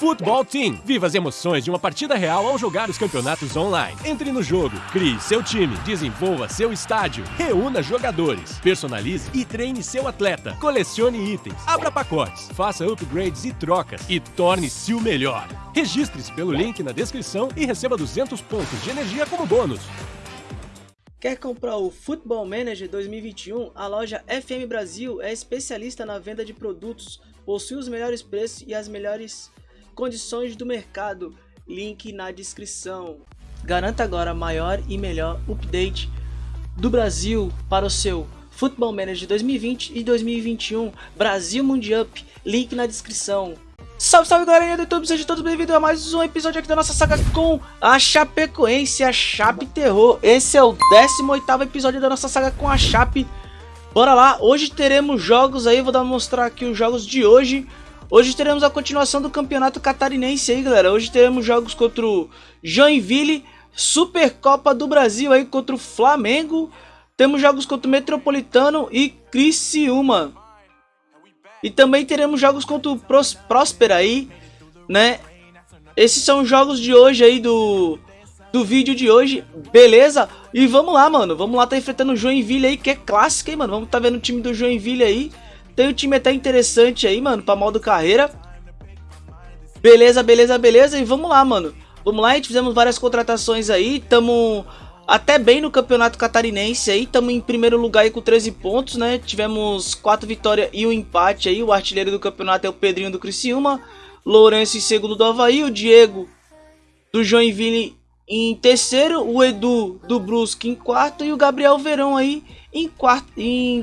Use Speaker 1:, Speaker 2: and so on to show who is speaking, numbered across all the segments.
Speaker 1: Futebol Team. Viva as emoções de uma partida real ao jogar os campeonatos online. Entre no jogo, crie seu time, desenvolva seu estádio, reúna jogadores, personalize e treine seu atleta, colecione itens, abra pacotes, faça upgrades e trocas e torne-se o melhor. Registre-se pelo link na descrição e receba 200 pontos de energia como bônus.
Speaker 2: Quer comprar o Football Manager 2021? A loja FM Brasil é especialista na venda de produtos, possui os melhores preços e as melhores condições do mercado. Link na descrição. Garanta agora maior e melhor update do Brasil para o seu Football Manager 2020 e 2021 Brasil Mundial. Link na descrição. Salve, salve galerinha do YouTube, sejam todos bem-vindos a mais um episódio aqui da nossa saga com a Chapecoense, a Chape Terror. Esse é o 18º episódio da nossa saga com a Chape. Bora lá, hoje teremos jogos aí, vou dar mostrar aqui os jogos de hoje. Hoje teremos a continuação do campeonato catarinense aí, galera. Hoje teremos jogos contra o Joinville, Supercopa do Brasil aí contra o Flamengo. Temos jogos contra o Metropolitano e Criciúma. E também teremos jogos contra o Pros Próspera aí, né? Esses são os jogos de hoje aí do, do vídeo de hoje, beleza? E vamos lá, mano, vamos lá tá enfrentando o Joinville aí, que é clássico, hein, mano? Vamos tá vendo o time do Joinville aí. Tem um time até interessante aí, mano, pra modo carreira. Beleza, beleza, beleza. E vamos lá, mano. Vamos lá, a gente fizemos várias contratações aí, tamo até bem no campeonato catarinense aí, estamos em primeiro lugar aí com 13 pontos, né? Tivemos 4 vitórias e um empate aí, o artilheiro do campeonato é o Pedrinho do Criciúma, Lourenço em segundo do Havaí, o Diego do Joinville em terceiro, o Edu do Brusque em quarto e o Gabriel Verão aí em quarto, em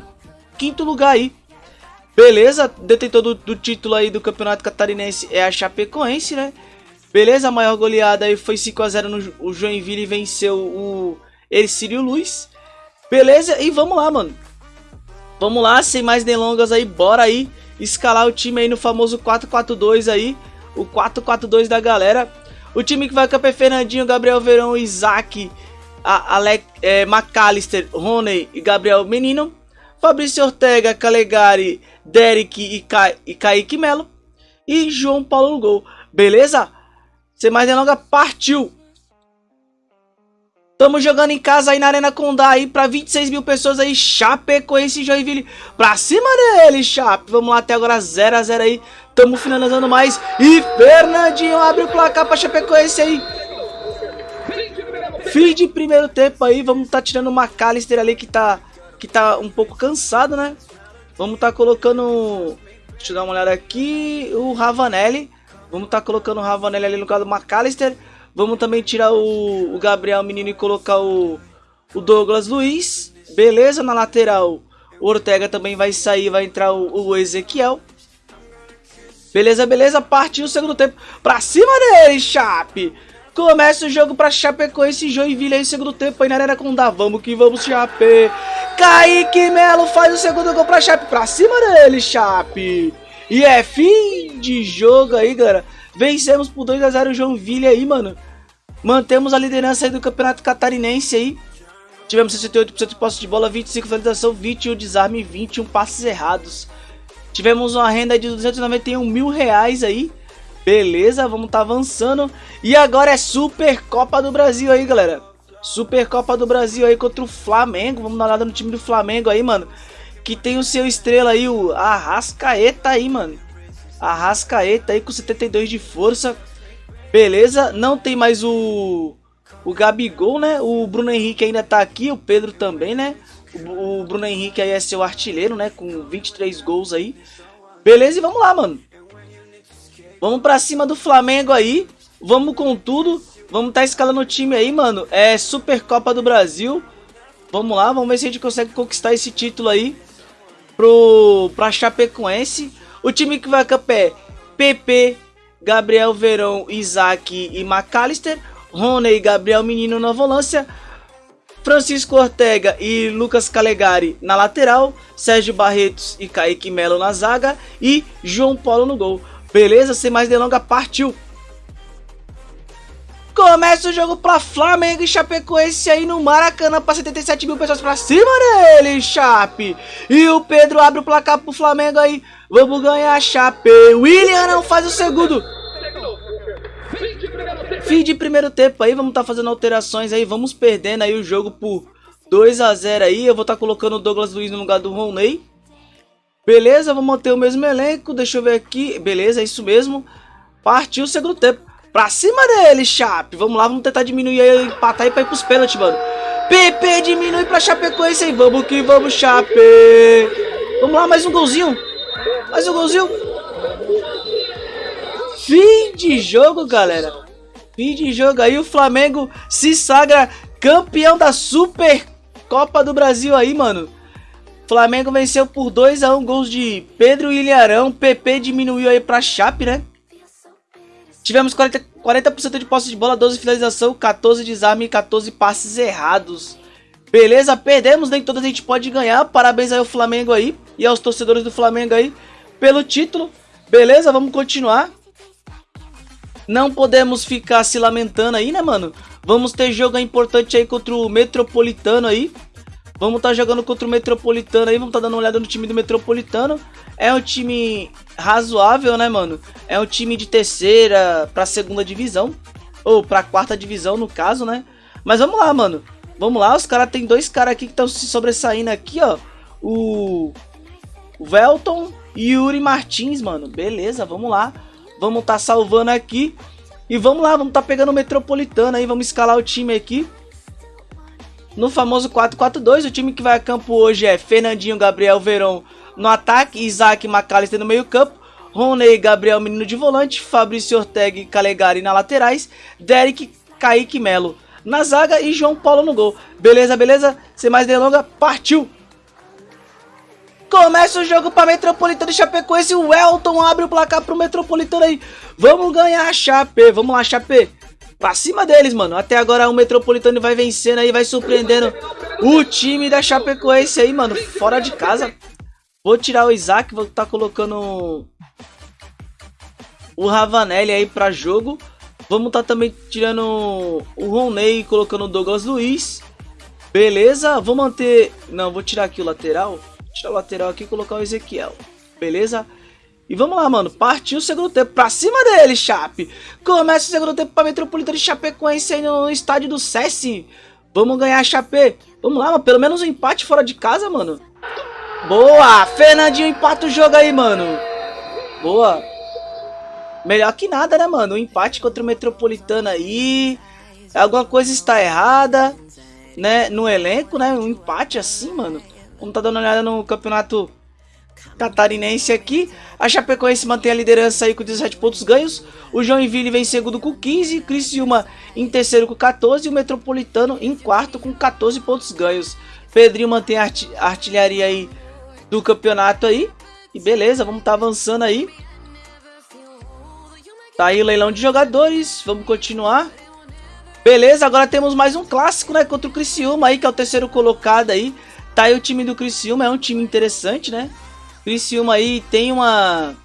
Speaker 2: quinto lugar aí. Beleza, detentor do, do título aí do campeonato catarinense é a Chapecoense, né? Beleza, a maior goleada aí foi 5x0 no o Joinville venceu o Ercílio Luiz. Beleza, e vamos lá, mano. Vamos lá, sem mais delongas aí, bora aí escalar o time aí no famoso 4-4-2 aí. O 4-4-2 da galera. O time que vai campear Fernandinho, Gabriel Verão, Isaac, Alec, é, McAllister, Rony e Gabriel Menino. Fabrício Ortega, Calegari, Derek e, Ca e Kaique Melo. E João Paulo no gol. Beleza? Sem mais delongas, partiu! Tamo jogando em casa aí na Arena Condá aí pra 26 mil pessoas aí, Chapecoense e Joinville. Pra cima dele, Chape. Vamos lá, até agora 0x0 aí. Tamo finalizando mais. E Fernandinho abre o placar pra Chapecoense aí. Fim de primeiro tempo aí, vamos tá tirando o McAllister ali que tá, que tá um pouco cansado, né? Vamos tá colocando, deixa eu dar uma olhada aqui, o Ravanelli. Vamos estar tá colocando o Ravanelli ali no lugar do McAllister. Vamos também tirar o, o Gabriel Menino e colocar o, o Douglas Luiz. Beleza, na lateral o Ortega também vai sair, vai entrar o, o Ezequiel. Beleza, beleza, partiu o segundo tempo. Pra cima dele, Chape. Começa o jogo pra Chapecoense e Joinville aí, segundo tempo aí na Arena Condá. Vamos que vamos, Chape. Kaique Melo faz o segundo gol pra Chape. Pra cima dele, Chape. E é fim de jogo aí, galera. Vencemos por 2x0 o Joinville aí, mano. Mantemos a liderança aí do Campeonato Catarinense aí. Tivemos 68% de posse de bola, 25 finalização, 21 desarme e 21 passes errados. Tivemos uma renda de 291 mil reais aí. Beleza, vamos tá avançando. E agora é Super Copa do Brasil aí, galera. Super Copa do Brasil aí contra o Flamengo. Vamos dar uma olhada no time do Flamengo aí, mano que tem o seu estrela aí, o Arrascaeta aí, mano. Arrascaeta aí com 72 de força. Beleza, não tem mais o o Gabigol, né? O Bruno Henrique ainda tá aqui, o Pedro também, né? O, o Bruno Henrique aí é seu artilheiro, né? Com 23 gols aí. Beleza, e vamos lá, mano. Vamos pra cima do Flamengo aí. Vamos com tudo. Vamos tá escalando o time aí, mano. É Supercopa do Brasil. Vamos lá, vamos ver se a gente consegue conquistar esse título aí pro, pra Chapecoense. O time que vai a é PP, Gabriel Verão, Isaac e McAllister. Rony, Gabriel Menino na volância. Francisco Ortega e Lucas Calegari na lateral. Sérgio Barretos e Kaique Melo na zaga. E João Paulo no gol. Beleza? Sem mais delongas, partiu! Começa o jogo pra Flamengo e Chapecoense aí no Maracanã pra 77 mil pessoas pra cima dele, Chape. E o Pedro abre o placar pro Flamengo aí. Vamos ganhar, Chape. William não faz o segundo. Fim de primeiro tempo aí, vamos estar tá fazendo alterações aí, vamos perdendo aí o jogo por 2 a 0 aí. Eu vou estar tá colocando o Douglas Luiz no lugar do Roney. Beleza, vamos manter o mesmo elenco, deixa eu ver aqui. Beleza, é isso mesmo. Partiu o segundo tempo. Pra cima dele, Chape. Vamos lá, vamos tentar diminuir aí, empatar e pra ir pros pênaltis, mano. PP diminui pra Chapecoense aí. Vamos que vamos, Chape. Vamos lá, mais um golzinho. Mais um golzinho. Fim de jogo, galera. Fim de jogo aí. O Flamengo se sagra campeão da Super Copa do Brasil aí, mano. Flamengo venceu por 2 a 1 gols de Pedro e Ilharão. PP diminuiu aí pra Chape, né? Tivemos 40%, 40 de posse de bola, 12 finalização, 14 desarme e 14 passes errados. Beleza, perdemos, nem todas a gente pode ganhar. Parabéns aí ao Flamengo aí e aos torcedores do Flamengo aí pelo título. Beleza, vamos continuar. Não podemos ficar se lamentando aí, né, mano? Vamos ter jogo importante aí contra o Metropolitano aí. Vamos estar tá jogando contra o Metropolitano aí, vamos estar tá dando uma olhada no time do Metropolitano. É um time razoável, né, mano? É um time de terceira pra segunda divisão. Ou pra quarta divisão, no caso, né? Mas vamos lá, mano. Vamos lá, os caras tem dois caras aqui que estão se sobressaindo aqui, ó. O Velton e Yuri Martins, mano. Beleza, vamos lá. Vamos tá salvando aqui. E vamos lá, vamos tá pegando o Metropolitano aí. Vamos escalar o time aqui. No famoso 4-4-2, o time que vai a campo hoje é Fernandinho, Gabriel Verão no ataque, Isaac McAllister no meio campo, Rony Gabriel Menino de volante, Fabrício Ortega e Calegari na laterais, Derek, Kaique Melo na zaga e João Paulo no gol. Beleza, beleza? Sem mais delonga, partiu! Começa o jogo para Metropolitano e Chapecoense. O Elton abre o placar para o Metropolitano aí. Vamos ganhar Chape. Vamos lá, Chape. Pra cima deles, mano. Até agora o Metropolitano vai vencendo aí, vai surpreendendo o time da Chapecoense aí, mano. Fora de casa. Vou tirar o Isaac, vou estar tá colocando o Ravanelli aí pra jogo. Vamos estar tá também tirando o Roney e colocando o Douglas Luiz. Beleza, vou manter... Não, vou tirar aqui o lateral. Tirar o lateral aqui e colocar o Ezequiel. Beleza? E vamos lá, mano. Partiu o segundo tempo. Pra cima dele, Chape. Começa o segundo tempo pra Metropolitano de Chapecoense aí no estádio do SESI. Vamos ganhar, Chape. Vamos lá, mano. Pelo menos um empate fora de casa, mano. Boa. Fernandinho empata o jogo aí, mano. Boa. Melhor que nada, né, mano? Um empate contra o Metropolitano aí. Alguma coisa está errada, né? No elenco, né? Um empate assim, mano. Vamos tá dando uma olhada no campeonato catarinense aqui. A Chapecoense mantém a liderança aí com 17 pontos ganhos. O Joinville vem em segundo com 15. Criciúma em terceiro com 14. E o Metropolitano em quarto com 14 pontos ganhos. Pedrinho mantém a artilharia aí do campeonato aí. E beleza, vamos estar tá avançando aí. Tá aí o leilão de jogadores. Vamos continuar. Beleza, agora temos mais um clássico, né? Contra o Criciúma aí, que é o terceiro colocado aí. Tá aí o time do Criciúma, é um time interessante, né? Criciúma aí tem uma...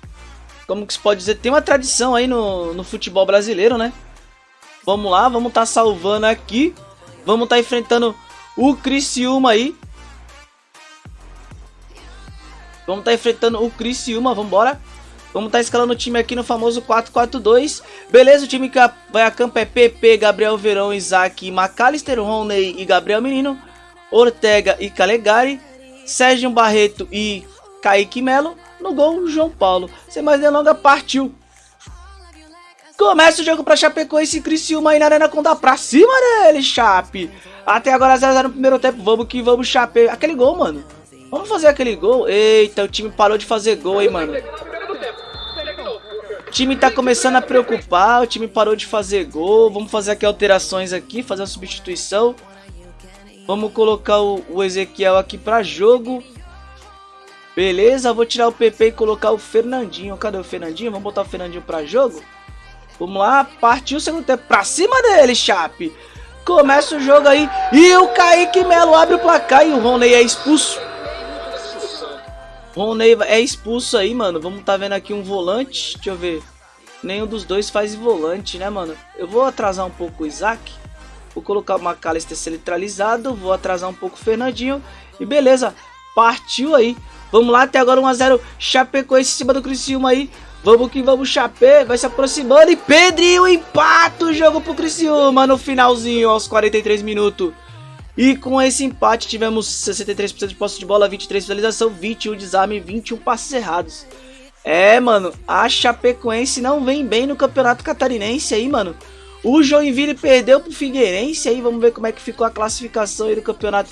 Speaker 2: Como que se pode dizer? Tem uma tradição aí no, no futebol brasileiro, né? Vamos lá, vamos estar tá salvando aqui. Vamos estar tá enfrentando o Criciúma aí. Vamos estar tá enfrentando o Criciúma, vamos embora. Vamos estar tá escalando o time aqui no famoso 4-4-2. Beleza, o time que vai a campo é PP, Gabriel Verão, Isaac, McAllister, Roney e Gabriel Menino. Ortega e Calegari. Sérgio Barreto e Kaique Melo. No gol, João Paulo. Sem mais delonga, partiu. Começa o jogo para Chapecoense e Criciúma aí na Arena Condá. Pra cima dele, Chape. Até agora 0x0 no primeiro tempo. Vamos que vamos, Chape. Aquele gol, mano. Vamos fazer aquele gol. Eita, o time parou de fazer gol, hein, mano. O time tá começando a preocupar. O time parou de fazer gol. Vamos fazer aqui alterações aqui. Fazer a substituição. Vamos colocar o, o Ezequiel aqui pra jogo. Beleza, vou tirar o PP e colocar o Fernandinho. Cadê o Fernandinho? Vamos botar o Fernandinho pra jogo. Vamos lá, partiu o segundo tempo. Pra cima dele, Chape. Começa o jogo aí. E o Kaique Melo abre o placar e o Rony é expulso. Rony é expulso aí, mano. Vamos tá vendo aqui um volante. Deixa eu ver. Nenhum dos dois faz volante, né, mano? Eu vou atrasar um pouco o Isaac. Vou colocar o McAllister centralizado. Vou atrasar um pouco o Fernandinho. E beleza, partiu aí. Vamos lá, até agora 1x0 Chapecoense em cima do Criciúma aí. Vamos que vamos, Chapé, vai se aproximando e Pedrinho empata o jogo pro Criciúma no finalzinho, aos 43 minutos. E com esse empate tivemos 63% de posse de bola, 23 finalização, 21 desarme e 21 passes errados. É, mano, a Chapecoense não vem bem no Campeonato Catarinense aí, mano. O Joinville perdeu pro Figueirense aí, vamos ver como é que ficou a classificação aí do Campeonato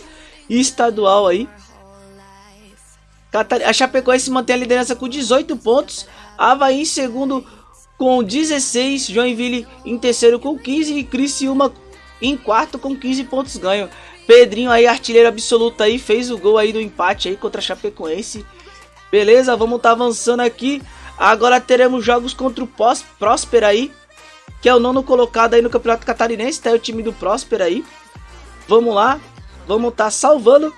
Speaker 2: Estadual aí. A Chapecoense mantém a liderança com 18 pontos, Havaí em segundo com 16, Joinville em terceiro com 15 e Criciúma em quarto com 15 pontos ganho. Pedrinho aí, artilheiro absoluto aí, fez o gol aí do empate aí contra a Chapecoense. Beleza, vamos tá avançando aqui. Agora teremos jogos contra o Próspera aí, que é o nono colocado aí no Campeonato Catarinense, tá aí o time do Próspera aí. Vamos lá, vamos tá salvando.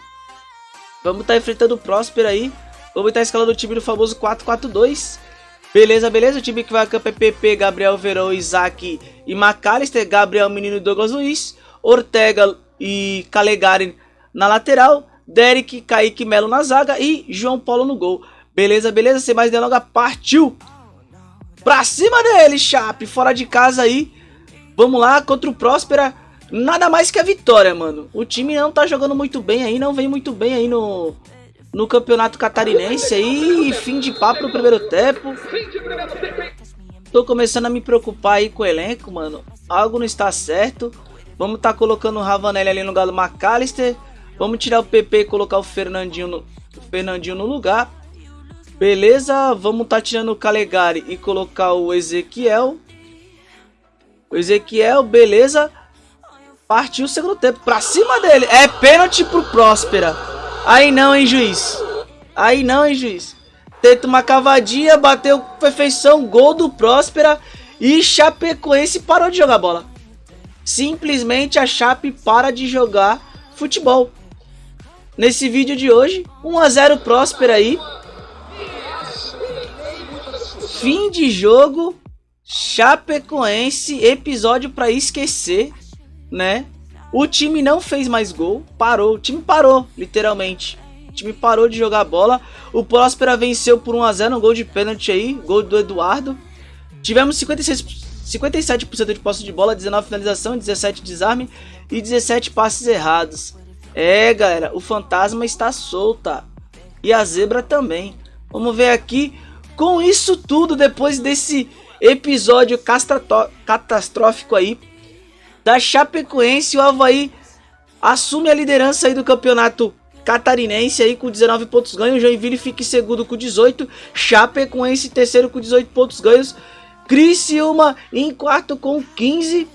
Speaker 2: Vamos estar tá enfrentando o Próspera aí. Vamos estar tá escalando o time do famoso 4-4-2. Beleza, beleza. O time que vai a campo é PP, Gabriel Verão, Isaac e McAllister. Gabriel Menino e Douglas Luiz. Ortega e Calegari na lateral. Derek, Kaique Melo na zaga e João Paulo no gol. Beleza, beleza. Sem mais delongas, partiu. Pra cima dele, Chape. Fora de casa aí. Vamos lá, contra o Próspera. Nada mais que a vitória, mano. O time não tá jogando muito bem aí. Não vem muito bem aí no, no campeonato catarinense aí. Fim de papo no primeiro tempo. Tô começando a me preocupar aí com o elenco, mano. Algo não está certo. Vamos tá colocando o Ravanelli ali no do McAllister. Vamos tirar o PP e colocar o Fernandinho no, o Fernandinho no lugar. Beleza, vamos tá tirando o Calegari e colocar o Ezequiel. O Ezequiel, beleza. Partiu o segundo tempo, pra cima dele. É pênalti pro Próspera. Aí não, hein, juiz. Aí não, hein, juiz. Tenta uma cavadinha, bateu perfeição, gol do Próspera. E Chapecoense parou de jogar bola. Simplesmente a Chape para de jogar futebol. Nesse vídeo de hoje, 1 a 0 Próspera aí. Fim de jogo, Chapecoense, episódio para esquecer, né? O time não fez mais gol, parou, o time parou, literalmente. O time parou de jogar bola. O Próspera venceu por 1 a 0 um gol de pênalti aí, gol do Eduardo. Tivemos 56, 57% de posse de bola, 19 finalização, 17 desarme e 17 passes errados. É, galera, o fantasma está solta. E a zebra também. Vamos ver aqui com isso tudo, depois desse episódio catastrófico aí da Chapecoense, o Havaí assume a liderança aí do campeonato catarinense aí com 19 pontos ganhos, Joinville fica em segundo com 18, Chapecoense terceiro com 18 pontos ganhos, Criciúma em quarto com 15.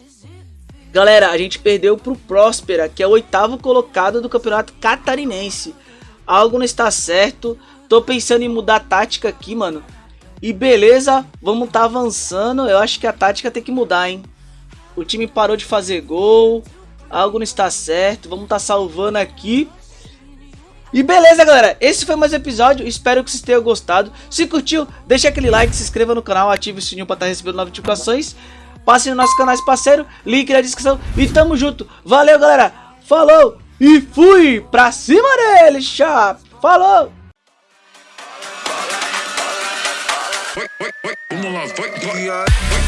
Speaker 2: Galera, a gente perdeu pro Próspera, que é o oitavo colocado do campeonato catarinense. Algo não está certo, Tô pensando em mudar a tática aqui, mano. E beleza, vamos tá avançando. Eu acho que a tática tem que mudar, hein. O time parou de fazer gol. Algo não está certo. Vamos tá salvando aqui. E beleza, galera. Esse foi mais um episódio. Espero que vocês tenham gostado. Se curtiu, deixa aquele like, se inscreva no canal, ative o sininho para estar tá recebendo notificações. Passe no nosso canal parceiro, link na descrição. E tamo junto. Valeu, galera. Falou e fui pra cima dele, chapa. Falou! Vamos lá, vai, vai.